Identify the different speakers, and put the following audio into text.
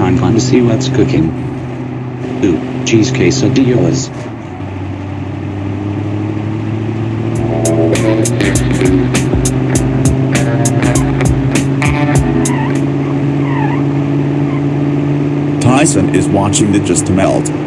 Speaker 1: I'm gonna see what's cooking. Ooh, cheese quesadillas.
Speaker 2: Tyson is watching the just melt.